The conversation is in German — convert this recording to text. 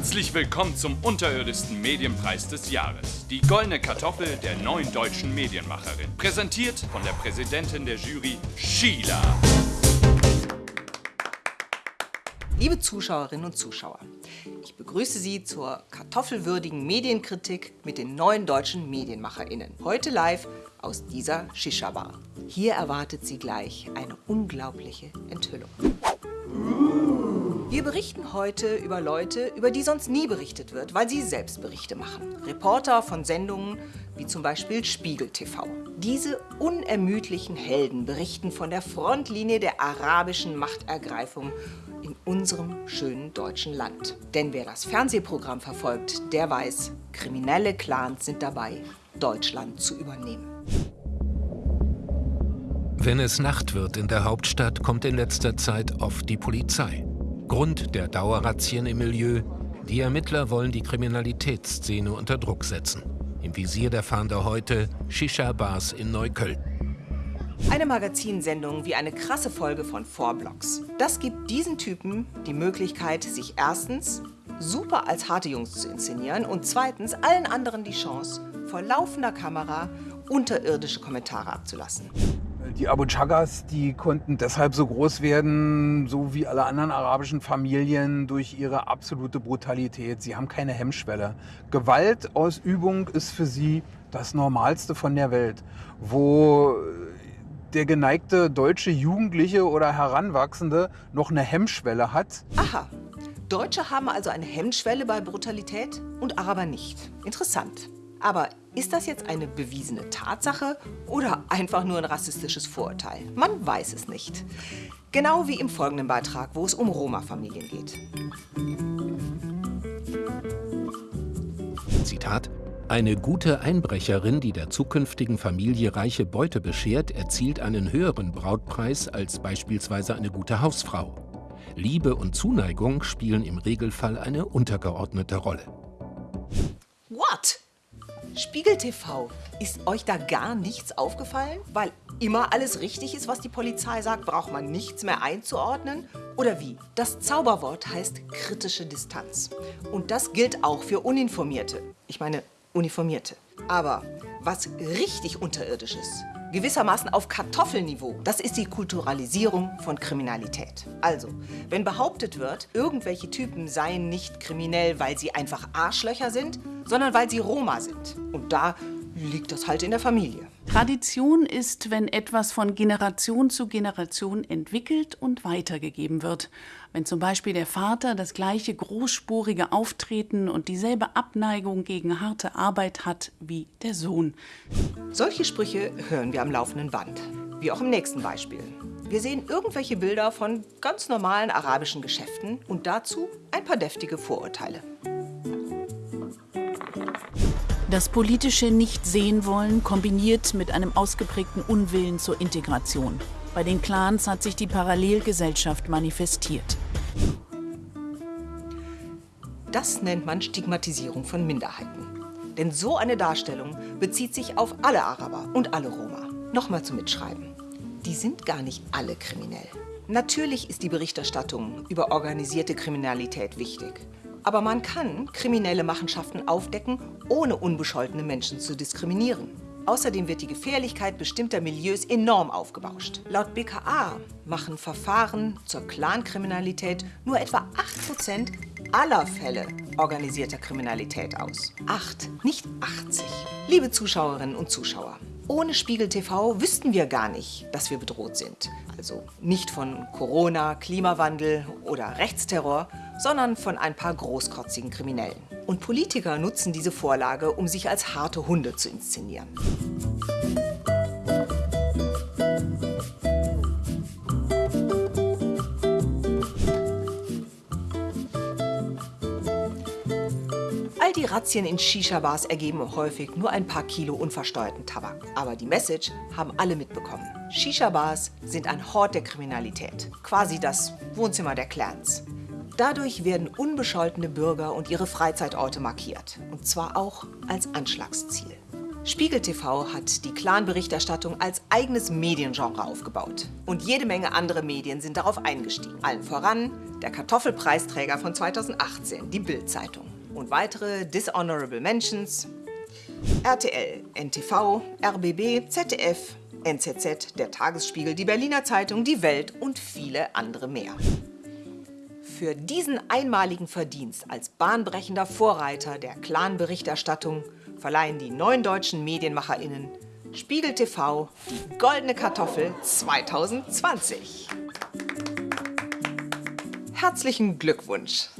Herzlich willkommen zum unterirdischsten Medienpreis des Jahres. Die Goldene Kartoffel der neuen deutschen Medienmacherin. Präsentiert von der Präsidentin der Jury, Sheila. Liebe Zuschauerinnen und Zuschauer, ich begrüße Sie zur kartoffelwürdigen Medienkritik mit den neuen deutschen MedienmacherInnen. Heute live aus dieser Shisha-Bar. Hier erwartet Sie gleich eine unglaubliche Enthüllung. Wir berichten heute über Leute, über die sonst nie berichtet wird, weil sie selbst Berichte machen. Reporter von Sendungen wie zum Beispiel Spiegel TV. Diese unermüdlichen Helden berichten von der Frontlinie der arabischen Machtergreifung in unserem schönen deutschen Land. Denn wer das Fernsehprogramm verfolgt, der weiß, kriminelle Clans sind dabei, Deutschland zu übernehmen. Wenn es Nacht wird in der Hauptstadt, kommt in letzter Zeit oft die Polizei. Grund der Dauerrazzien im Milieu, die Ermittler wollen die Kriminalitätsszene unter Druck setzen. Im Visier der Fahnder heute Shisha-Bars in Neukölln. Eine Magazinsendung wie eine krasse Folge von Vorblocks. Das gibt diesen Typen die Möglichkeit, sich erstens super als harte Jungs zu inszenieren und zweitens allen anderen die Chance, vor laufender Kamera unterirdische Kommentare abzulassen. Die Abu Chagas, die konnten deshalb so groß werden, so wie alle anderen arabischen Familien, durch ihre absolute Brutalität. Sie haben keine Hemmschwelle. Gewaltausübung ist für sie das Normalste von der Welt. Wo der geneigte deutsche Jugendliche oder Heranwachsende noch eine Hemmschwelle hat. Aha. Deutsche haben also eine Hemmschwelle bei Brutalität und Araber nicht. Interessant. Aber ist das jetzt eine bewiesene Tatsache oder einfach nur ein rassistisches Vorurteil? Man weiß es nicht. Genau wie im folgenden Beitrag, wo es um Roma-Familien geht. Zitat eine gute Einbrecherin, die der zukünftigen Familie reiche Beute beschert, erzielt einen höheren Brautpreis als beispielsweise eine gute Hausfrau. Liebe und Zuneigung spielen im Regelfall eine untergeordnete Rolle. Spiegel TV, ist euch da gar nichts aufgefallen? Weil immer alles richtig ist, was die Polizei sagt, braucht man nichts mehr einzuordnen? Oder wie? Das Zauberwort heißt kritische Distanz. Und das gilt auch für Uninformierte. Ich meine, Uniformierte. Aber was richtig unterirdisch ist, gewissermaßen auf Kartoffelniveau, das ist die Kulturalisierung von Kriminalität. Also, wenn behauptet wird, irgendwelche Typen seien nicht kriminell, weil sie einfach Arschlöcher sind, sondern weil sie Roma sind. Und da liegt das halt in der Familie. Tradition ist, wenn etwas von Generation zu Generation entwickelt und weitergegeben wird. Wenn zum Beispiel der Vater das gleiche großspurige Auftreten und dieselbe Abneigung gegen harte Arbeit hat wie der Sohn. Solche Sprüche hören wir am laufenden Band. Wie auch im nächsten Beispiel. Wir sehen irgendwelche Bilder von ganz normalen arabischen Geschäften und dazu ein paar deftige Vorurteile. Das politische Nicht-Sehen-Wollen kombiniert mit einem ausgeprägten Unwillen zur Integration. Bei den Clans hat sich die Parallelgesellschaft manifestiert. Das nennt man Stigmatisierung von Minderheiten. Denn so eine Darstellung bezieht sich auf alle Araber und alle Roma. Nochmal zum Mitschreiben. Die sind gar nicht alle kriminell. Natürlich ist die Berichterstattung über organisierte Kriminalität wichtig. Aber man kann kriminelle Machenschaften aufdecken, ohne unbescholtene Menschen zu diskriminieren. Außerdem wird die Gefährlichkeit bestimmter Milieus enorm aufgebauscht. Laut BKA machen Verfahren zur Clankriminalität nur etwa 8% aller Fälle organisierter Kriminalität aus. 8, nicht 80. Liebe Zuschauerinnen und Zuschauer, ohne Spiegel TV wüssten wir gar nicht, dass wir bedroht sind. Also nicht von Corona, Klimawandel oder Rechtsterror, sondern von ein paar großkotzigen Kriminellen. Und Politiker nutzen diese Vorlage, um sich als harte Hunde zu inszenieren. All die Razzien in Shisha-Bars ergeben häufig nur ein paar Kilo unversteuerten Tabak. Aber die Message haben alle mitbekommen. Shisha-Bars sind ein Hort der Kriminalität. Quasi das Wohnzimmer der Clans. Dadurch werden unbescholtene Bürger und ihre Freizeitorte markiert. Und zwar auch als Anschlagsziel. Spiegel TV hat die Clan-Berichterstattung als eigenes Mediengenre aufgebaut. Und jede Menge andere Medien sind darauf eingestiegen. Allen voran der Kartoffelpreisträger von 2018, die Bild-Zeitung. Und weitere Dishonorable Mentions, RTL, NTV, RBB, ZDF, NZZ, der Tagesspiegel, die Berliner Zeitung, die Welt und viele andere mehr. Für diesen einmaligen Verdienst als bahnbrechender Vorreiter der Clan-Berichterstattung verleihen die neuen deutschen MedienmacherInnen Spiegel TV die Goldene Kartoffel 2020. Herzlichen Glückwunsch!